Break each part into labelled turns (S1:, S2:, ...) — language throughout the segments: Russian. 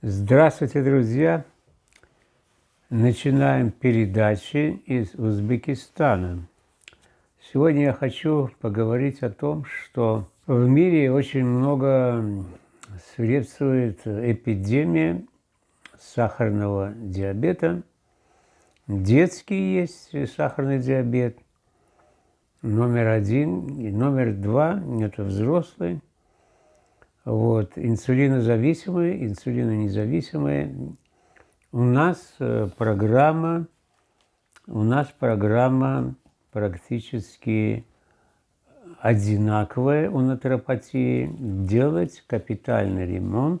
S1: Здравствуйте, друзья! Начинаем передачи из Узбекистана. Сегодня я хочу поговорить о том, что в мире очень много свирепствует эпидемия сахарного диабета. Детский есть сахарный диабет, номер один. И номер два – это взрослый. Вот, инсулинозависимые, инсулинонезависимые. У нас э, программа, у нас программа практически одинаковая у натуропатии – делать капитальный ремонт,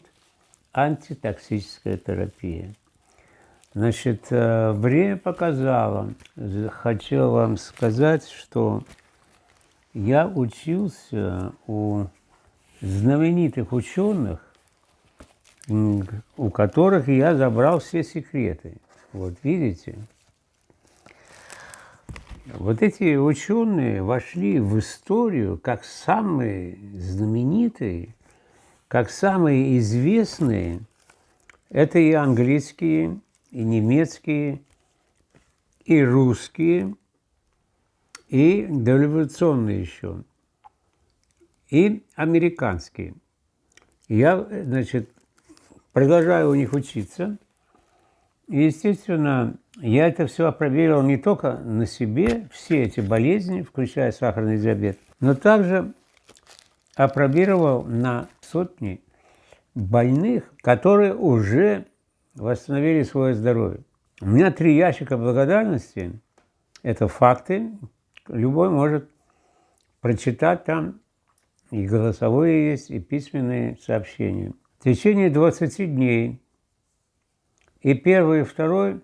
S1: антитоксическая терапия. Значит, э, время показало, хочу вам сказать, что я учился у знаменитых ученых, у которых я забрал все секреты. Вот видите? Вот эти ученые вошли в историю как самые знаменитые, как самые известные. Это и английские, и немецкие, и русские, и дореволюционные еще и американские. Я, значит, продолжаю у них учиться. Естественно, я это все проверил не только на себе, все эти болезни, включая сахарный диабет, но также опробировал на сотни больных, которые уже восстановили свое здоровье. У меня три ящика благодарности. Это факты. Любой может прочитать там и голосовые есть, и письменные сообщения. В течение 20 дней и первый, и второй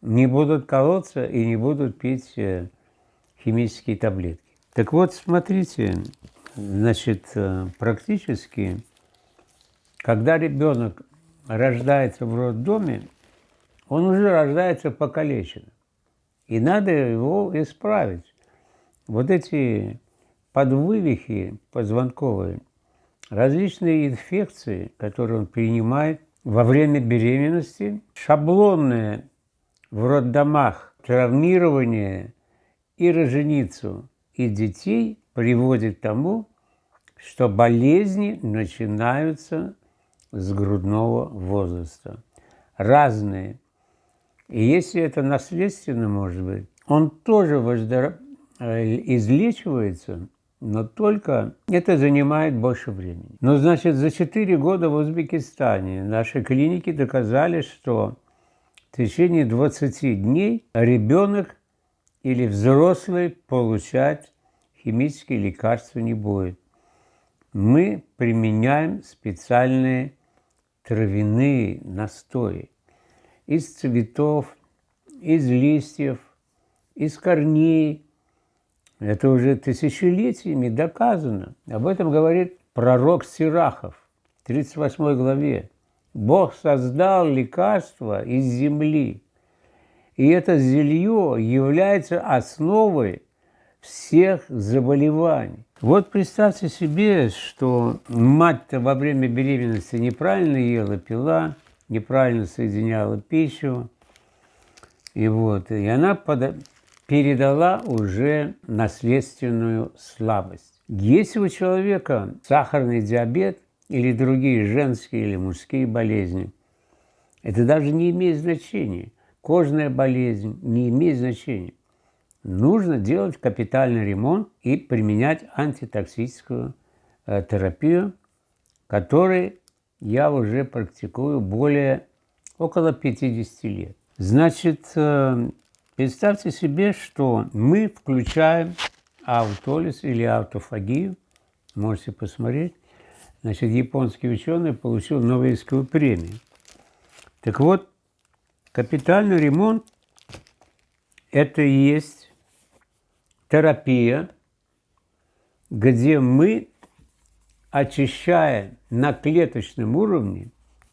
S1: не будут колоться и не будут пить э, химические таблетки. Так вот, смотрите, значит, э, практически, когда ребенок рождается в роддоме, он уже рождается покалеченным. И надо его исправить. Вот эти подвывихи позвонковые, различные инфекции, которые он принимает во время беременности, шаблонное в роддомах травмирование и роженицу и детей приводит к тому, что болезни начинаются с грудного возраста. Разные. И если это наследственно, может быть, он тоже воздор... Э, излечивается но только это занимает больше времени. Но, значит, за 4 года в Узбекистане наши клиники доказали, что в течение 20 дней ребенок или взрослый получать химические лекарства не будет. Мы применяем специальные травяные настои из цветов, из листьев, из корней, это уже тысячелетиями доказано. Об этом говорит пророк Сирахов в 38 главе. Бог создал лекарство из земли. И это зелье является основой всех заболеваний. Вот представьте себе, что мать-то во время беременности неправильно ела, пила, неправильно соединяла пищу. И вот, и она передала уже наследственную слабость. Если у человека сахарный диабет или другие женские или мужские болезни, это даже не имеет значения. Кожная болезнь не имеет значения. Нужно делать капитальный ремонт и применять антитоксическую э, терапию, которую я уже практикую более около 50 лет. Значит, э, Представьте себе, что мы включаем аутолиз или аутофагию, можете посмотреть. Значит, японский ученый получил Нобелевскую премию. Так вот, капитальный ремонт – это и есть терапия, где мы очищаем на клеточном уровне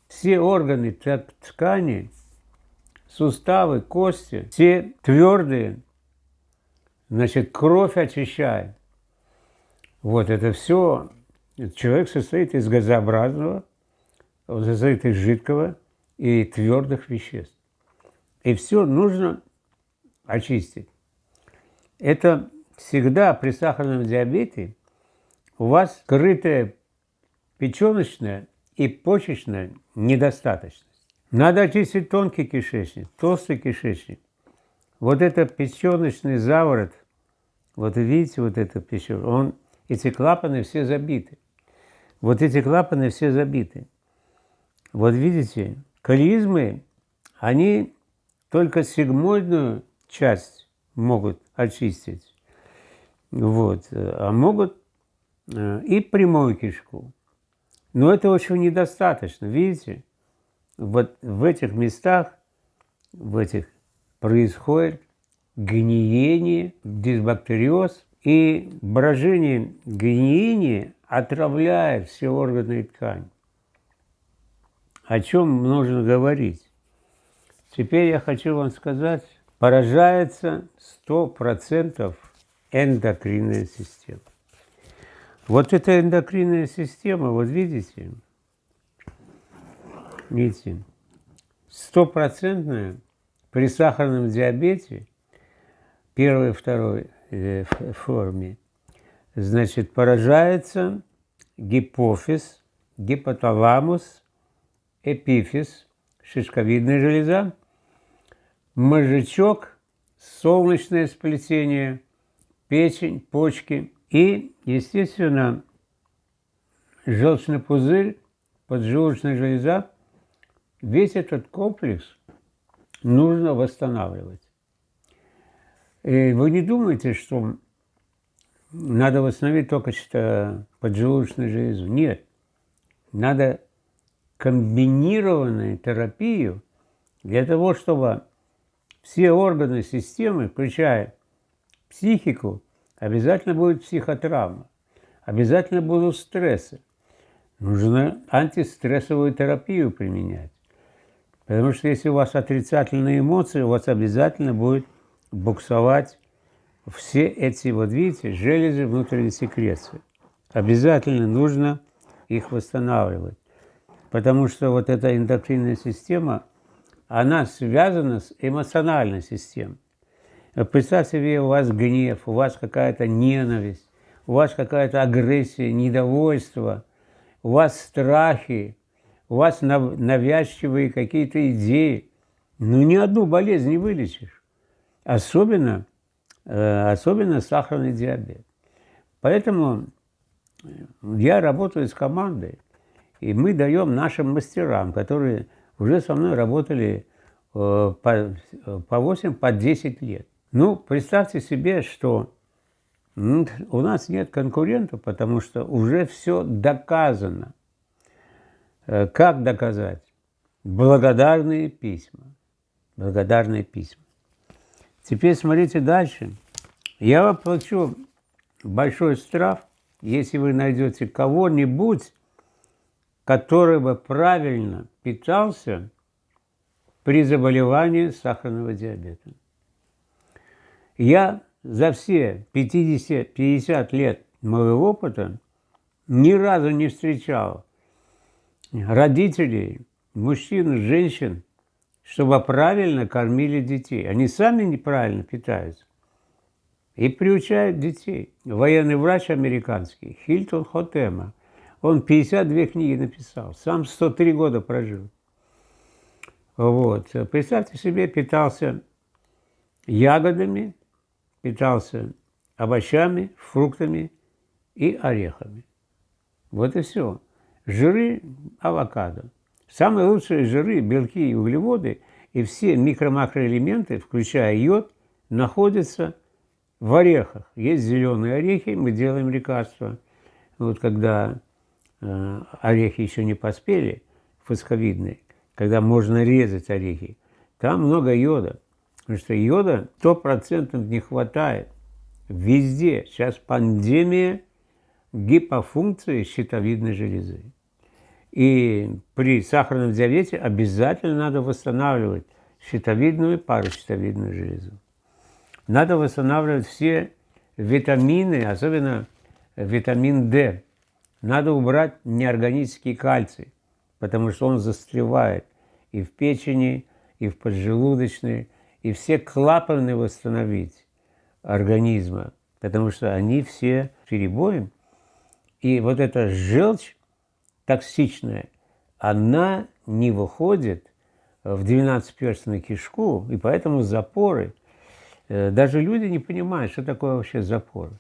S1: все органы ткани суставы, кости, все твердые, значит, кровь очищает. Вот это все, человек состоит из газообразного, он состоит из жидкого и твердых веществ. И все нужно очистить. Это всегда при сахарном диабете у вас скрытая печеночная и почечная недостаточность. Надо очистить тонкий кишечник, толстый кишечник. Вот это печеночный заворот, вот видите, вот это печень, он, эти клапаны все забиты. Вот эти клапаны все забиты. Вот видите, кализмы, они только сигмоидную часть могут очистить. Вот. А могут э, и прямую кишку. Но это очень недостаточно, видите? Вот в этих местах, в этих происходит гниение, дисбактериоз, и брожение гниения отравляет все органы и ткани. О чем нужно говорить? Теперь я хочу вам сказать, поражается 100% эндокринная система. Вот эта эндокринная система, вот видите, видите, стопроцентная при сахарном диабете, первой и второй э, форме, значит, поражается гипофиз, гипоталамус, эпифиз, шишковидная железа, мозжечок, солнечное сплетение – печень, почки и, естественно, желчный пузырь, поджелудочная железа. Весь этот комплекс нужно восстанавливать. И вы не думаете, что надо восстановить только что поджелудочную железу. Нет. Надо комбинированную терапию для того, чтобы все органы системы, включая психику, обязательно будет психотравма, обязательно будут стрессы. Нужно антистрессовую терапию применять. Потому что если у вас отрицательные эмоции, у вас обязательно будет буксовать все эти, вот видите, железы внутренней секреции. Обязательно нужно их восстанавливать. Потому что вот эта эндокринная система, она связана с эмоциональной системой. Представьте себе, у вас гнев, у вас какая-то ненависть, у вас какая-то агрессия, недовольство, у вас страхи, у вас навязчивые какие-то идеи. Ну, ни одну болезнь не вылечишь. Особенно, э, особенно сахарный диабет. Поэтому я работаю с командой, и мы даем нашим мастерам, которые уже со мной работали э, по 8, по 10 лет. Ну, представьте себе, что у нас нет конкурентов, потому что уже все доказано. Э, как доказать? Благодарные письма. Благодарные письма. Теперь смотрите дальше. Я вам плачу большой штраф, если вы найдете кого-нибудь, который бы правильно питался при заболевании сахарного диабета. Я за все 50, 50 лет моего опыта ни разу не встречал родителей, мужчин, женщин, чтобы правильно кормили детей. Они сами неправильно питаются и приучают детей. Военный врач американский Хильтон Хотема, он 52 книги написал, сам 103 года прожил. Вот. Представьте себе, питался ягодами, питался овощами, фруктами и орехами. Вот и все. Жиры – авокадо. Самые лучшие жиры, белки и углеводы и все микро-макроэлементы, включая йод, находятся в орехах. Есть зеленые орехи, мы делаем лекарства. Вот когда э, орехи еще не поспели, фосковидные, когда можно резать орехи, там много йода. Потому что йода 100% не хватает. Везде. Сейчас пандемия гипофункции щитовидной железы. И при сахарном диабете обязательно надо восстанавливать щитовидную и паращитовидную железу. Надо восстанавливать все витамины, особенно витамин D. Надо убрать неорганический кальций. потому что он застревает и в печени, и в поджелудочной, и все клапаны восстановить организма, потому что они все перебоем. И вот эта желчь токсичная, она не выходит в 12-перстную кишку, и поэтому запоры. Э, даже люди не понимают, что такое вообще запоры.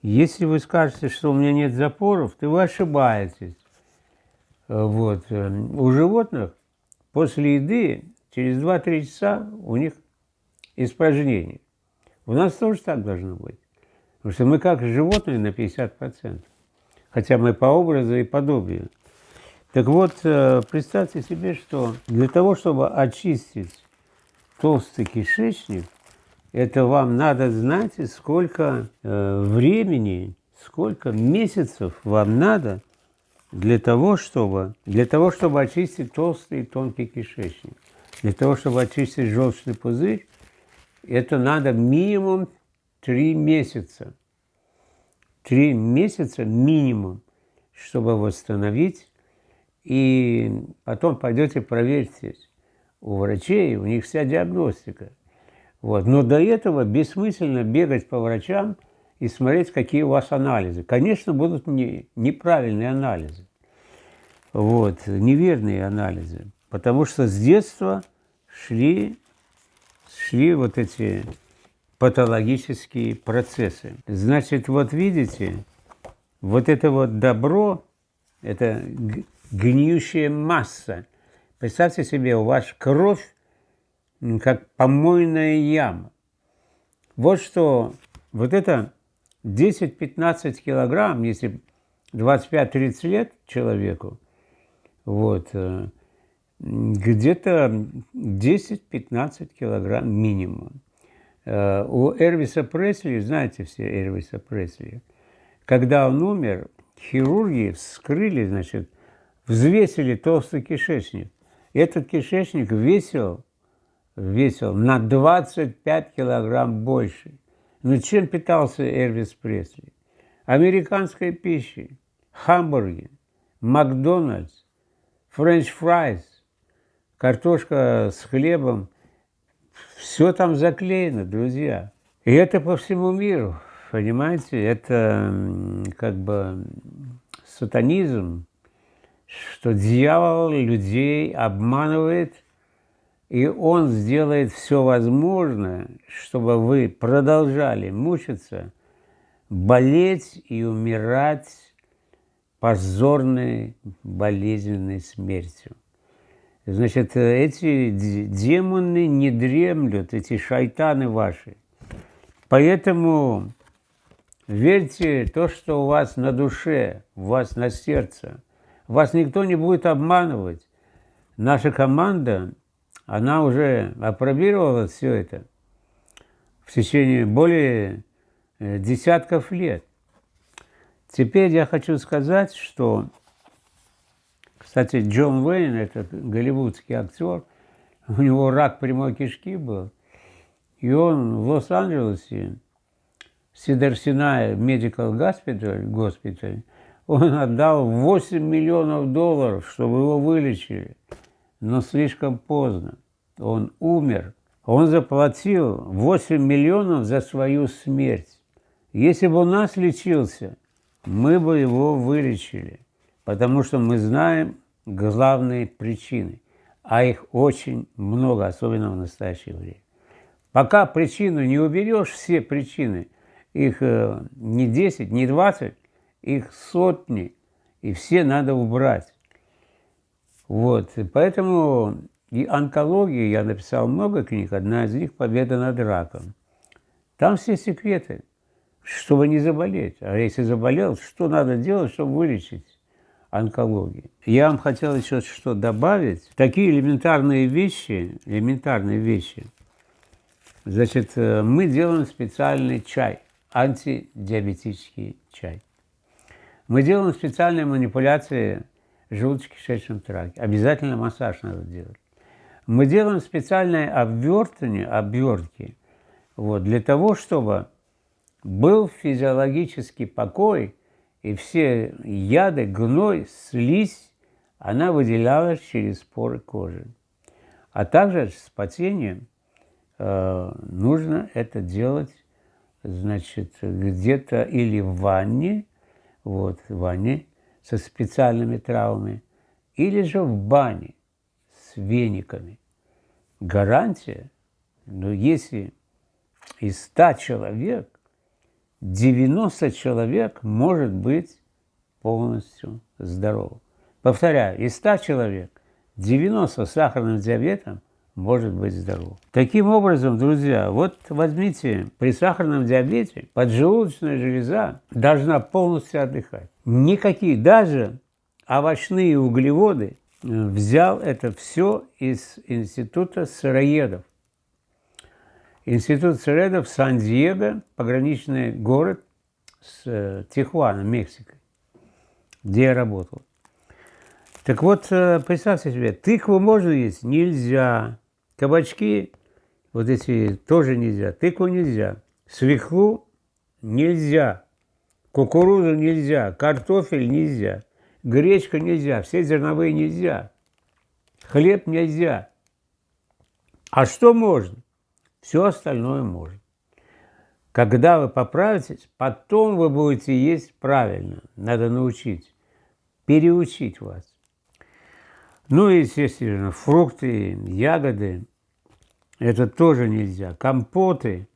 S1: Если вы скажете, что у меня нет запоров, то вы ошибаетесь. Э, вот. Э, у животных после еды через 2-3 часа у них испражнение. У нас тоже так должно быть. Потому что мы как животные на 50%. Хотя мы по образу и подобию. Так вот, э, представьте себе, что для того, чтобы очистить толстый кишечник, это вам надо знать, сколько э, времени, сколько месяцев вам надо для того, чтобы, для того, чтобы очистить толстый и тонкий кишечник. Для того, чтобы очистить желчный пузырь, это надо минимум три месяца. Три месяца минимум, чтобы восстановить. И потом пойдете проверьтесь у врачей, у них вся диагностика. Вот. Но до этого бессмысленно бегать по врачам и смотреть, какие у вас анализы. Конечно, будут не, неправильные анализы, вот, неверные анализы, потому что с детства шли, шли вот эти патологические процессы. Значит, вот видите, вот это вот добро, это гниющая масса. Представьте себе, у вас кровь как помойная яма. Вот что, вот это 10-15 килограмм, если 25-30 лет человеку, вот, э, где-то 10-15 килограмм минимум. Э, у Эрвиса Пресли, знаете все Эрвиса Пресли, когда он умер, хирурги вскрыли, значит, взвесили толстый кишечник. Этот кишечник весил весил на 25 килограмм больше. Но чем питался Элвис Пресли? Американской пищей, хамбурги, Макдональдс, french fries, картошка с хлебом. Все там заклеено, друзья. И это по всему миру, понимаете? Это как бы сатанизм, что дьявол людей обманывает – и Он сделает все возможное, чтобы вы продолжали мучиться, болеть и умирать позорной, болезненной смертью. Значит, эти демоны не дремлют, эти шайтаны ваши. Поэтому верьте то, что у вас на душе, у вас на сердце. Вас никто не будет обманывать. Наша команда она уже опробировала все это в течение более э, десятков лет. Теперь я хочу сказать, что, кстати, Джон Уэйн, это голливудский актер, у него рак прямой кишки был, и он в Лос-Анджелесе, Сидерсинай Medical Hospital, госпиталь, он отдал 8 миллионов долларов, чтобы его вылечили но слишком поздно. Он умер. Он заплатил 8 миллионов за свою смерть. Если бы у нас лечился, мы бы его вылечили, потому что мы знаем главные причины, а их очень много, особенно в настоящее время. Пока причину не уберешь, все причины, их э, не 10, не 20, их сотни, и все надо убрать. Вот, поэтому и онкология, я написал много книг, одна из них «Победа над раком». Там все секреты, чтобы не заболеть. А если заболел, что надо делать, чтобы вылечить онкологию? Я вам хотел еще что добавить. Такие элементарные вещи, элементарные вещи. Значит, э, мы делаем специальный чай, антидиабетический чай. Мы делаем специальные манипуляции желудочно-кишечном тракте. Обязательно массаж надо делать. Мы делаем специальное обвертывание, обвертки, вот, для того, чтобы был физиологический покой, и все яды, гной, слизь, она выделялась через поры кожи. А также с потением э, нужно это делать, значит, где-то или в ванне, вот, в ванне со специальными травами, или же в бане с вениками. Гарантия, но если из 100 человек 90 человек может быть полностью здоровым. Повторяю, из 100 человек 90 с сахарным диабетом может быть здоров. Таким образом, друзья, вот возьмите, при сахарном диабете поджелудочная железа должна полностью отдыхать. Никакие, даже овощные углеводы, э, взял это все из Института сыроедов. Институт сыроедов Сан-Диего, пограничный город с э, Тихуаном, Мексикой, где я работал. Так вот, э, представьте себе, тыкву можно есть? Нельзя. Кабачки, вот эти тоже нельзя. Тыкву нельзя. Свеклу нельзя. Кукурузу нельзя. Картофель нельзя. Гречка нельзя. Все зерновые нельзя. Хлеб нельзя. А что можно? Все остальное можно. Когда вы поправитесь, потом вы будете есть правильно. Надо научить, переучить вас. Ну и, естественно, фрукты, ягоды, это тоже нельзя. Компоты,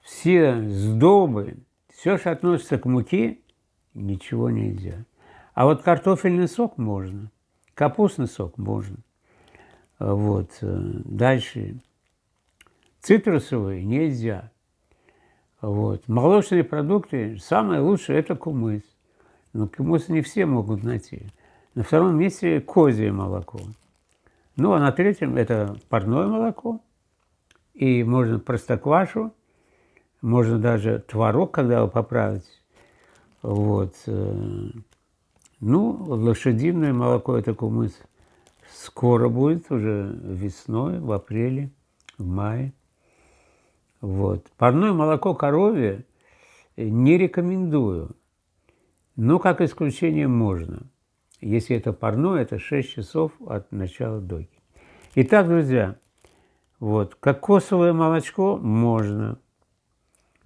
S1: все сдобы, все, что относится к муке, ничего нельзя. А вот картофельный сок можно, капустный сок можно. Вот. Э, дальше. Цитрусовые нельзя. Вот. Молочные продукты, самое лучшее – это кумыс. Но кумыс не все могут найти. На втором месте козье молоко. Ну, а на третьем это парное молоко. И можно простоквашу, можно даже творог, когда вы поправите. Вот. Э, ну, лошадиное молоко – это кумыс. Скоро будет, уже весной, в апреле, в мае. Вот. Парное молоко коровье не рекомендую, но как исключение можно – если это парное, это 6 часов от начала доги. Итак, друзья, вот, кокосовое молочко можно,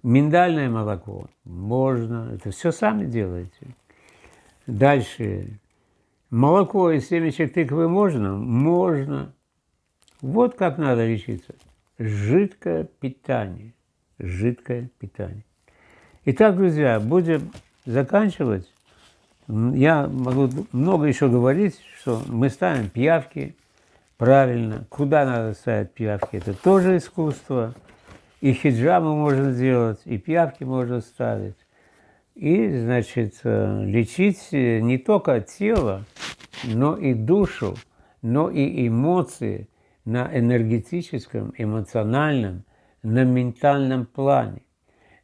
S1: миндальное молоко можно, это все сами делаете. Дальше, молоко из семечек тыквы можно? Можно. Вот как надо лечиться. Жидкое питание. Жидкое питание. Итак, друзья, будем заканчивать. Я могу много еще говорить, что мы ставим пиявки правильно. Куда надо ставить пиявки, это тоже искусство. И хиджабы можно сделать, и пиявки можно ставить. И, значит, э, лечить не только тело, но и душу, но и эмоции на энергетическом, эмоциональном, на ментальном плане.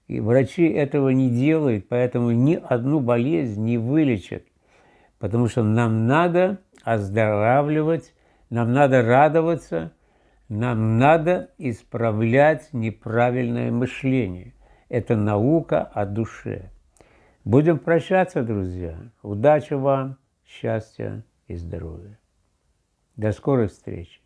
S1: И врачи этого не делают, поэтому ни одну болезнь не вылечат. Потому что нам надо оздоравливать, нам надо радоваться, нам надо исправлять неправильное мышление. Это наука о душе. Будем прощаться, друзья. Удачи вам, счастья и здоровья. До скорых встреч.